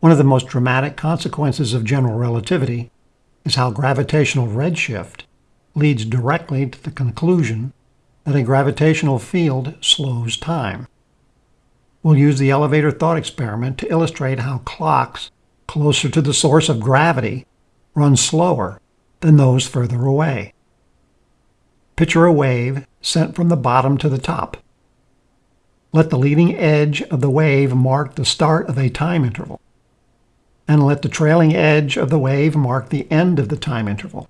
One of the most dramatic consequences of general relativity is how gravitational redshift leads directly to the conclusion that a gravitational field slows time. We'll use the elevator thought experiment to illustrate how clocks closer to the source of gravity run slower than those further away. Picture a wave sent from the bottom to the top. Let the leading edge of the wave mark the start of a time interval, and let the trailing edge of the wave mark the end of the time interval.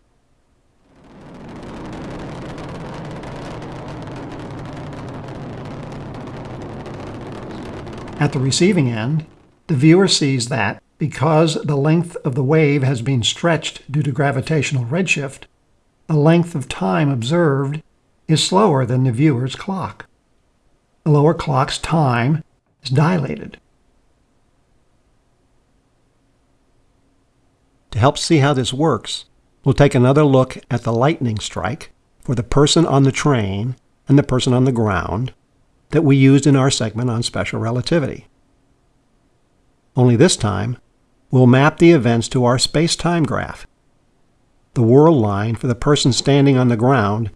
At the receiving end, the viewer sees that because the length of the wave has been stretched due to gravitational redshift, the length of time observed is slower than the viewer's clock. The lower clock's time is dilated. To help see how this works, we'll take another look at the lightning strike for the person on the train and the person on the ground that we used in our segment on special relativity. Only this time, we'll map the events to our space-time graph. The world line for the person standing on the ground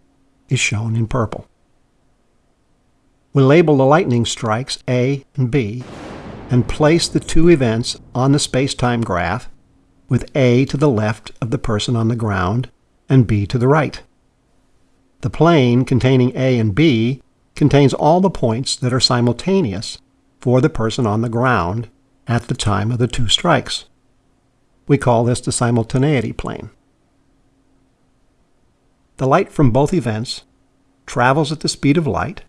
is shown in purple. We'll label the lightning strikes A and B and place the two events on the space-time graph with A to the left of the person on the ground and B to the right. The plane containing A and B contains all the points that are simultaneous for the person on the ground at the time of the two strikes. We call this the simultaneity plane. The light from both events travels at the speed of light,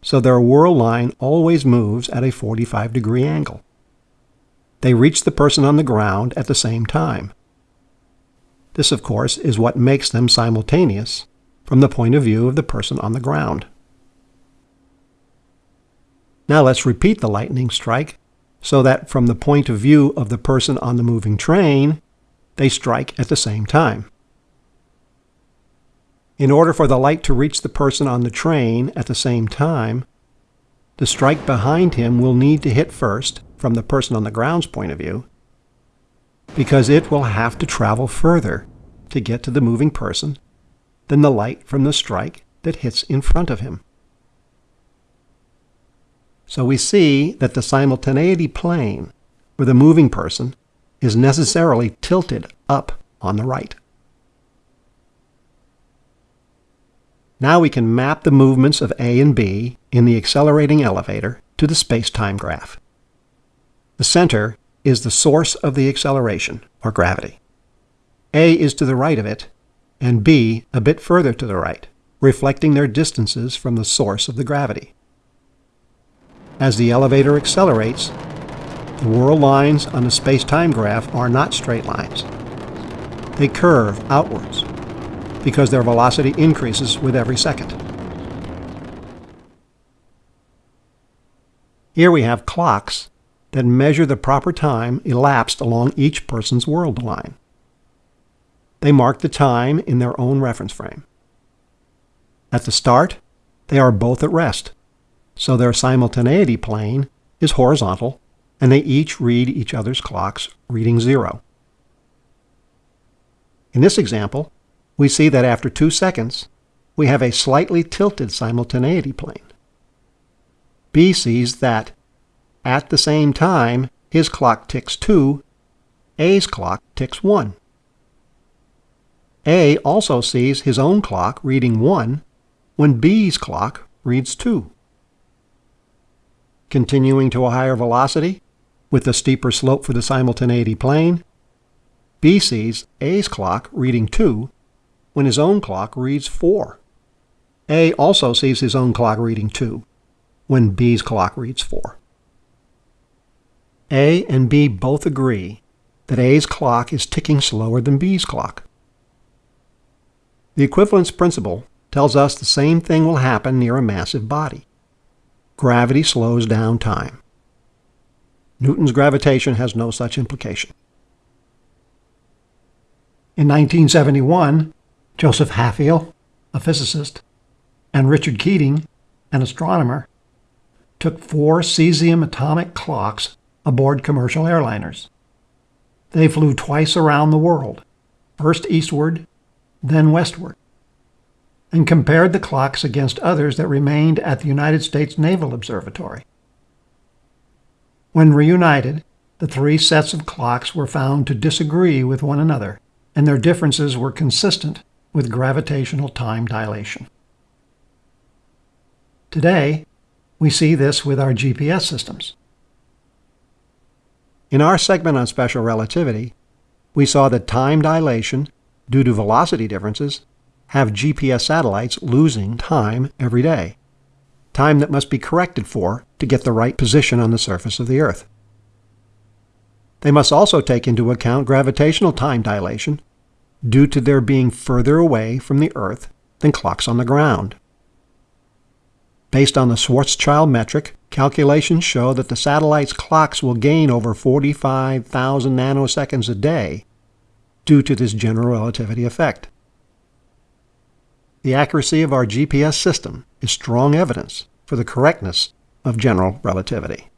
so their world line always moves at a 45 degree angle. They reach the person on the ground at the same time. This, of course, is what makes them simultaneous from the point of view of the person on the ground. Now let's repeat the lightning strike so that from the point of view of the person on the moving train, they strike at the same time. In order for the light to reach the person on the train at the same time, the strike behind him will need to hit first from the person on the ground's point of view, because it will have to travel further to get to the moving person than the light from the strike that hits in front of him. So we see that the simultaneity plane for the moving person is necessarily tilted up on the right. Now we can map the movements of A and B in the accelerating elevator to the space-time graph. The center is the source of the acceleration, or gravity. A is to the right of it, and B a bit further to the right, reflecting their distances from the source of the gravity. As the elevator accelerates, the world lines on the space-time graph are not straight lines. They curve outwards because their velocity increases with every second. Here we have clocks that measure the proper time elapsed along each person's world line. They mark the time in their own reference frame. At the start, they are both at rest so their simultaneity plane is horizontal, and they each read each other's clocks reading zero. In this example, we see that after two seconds, we have a slightly tilted simultaneity plane. B sees that at the same time his clock ticks 2, A's clock ticks 1. A also sees his own clock reading 1 when B's clock reads 2 continuing to a higher velocity with a steeper slope for the simultaneity plane. B sees A's clock reading 2 when his own clock reads 4. A also sees his own clock reading 2 when B's clock reads 4. A and B both agree that A's clock is ticking slower than B's clock. The equivalence principle tells us the same thing will happen near a massive body gravity slows down time. Newton's gravitation has no such implication. In 1971, Joseph Hafele, a physicist, and Richard Keating, an astronomer, took four cesium atomic clocks aboard commercial airliners. They flew twice around the world, first eastward, then westward, and compared the clocks against others that remained at the United States Naval Observatory. When reunited, the three sets of clocks were found to disagree with one another, and their differences were consistent with gravitational time dilation. Today, we see this with our GPS systems. In our segment on special relativity, we saw that time dilation, due to velocity differences, have GPS satellites losing time every day, time that must be corrected for to get the right position on the surface of the Earth. They must also take into account gravitational time dilation due to their being further away from the Earth than clocks on the ground. Based on the Schwarzschild metric, calculations show that the satellite's clocks will gain over 45,000 nanoseconds a day due to this general relativity effect. The accuracy of our GPS system is strong evidence for the correctness of general relativity.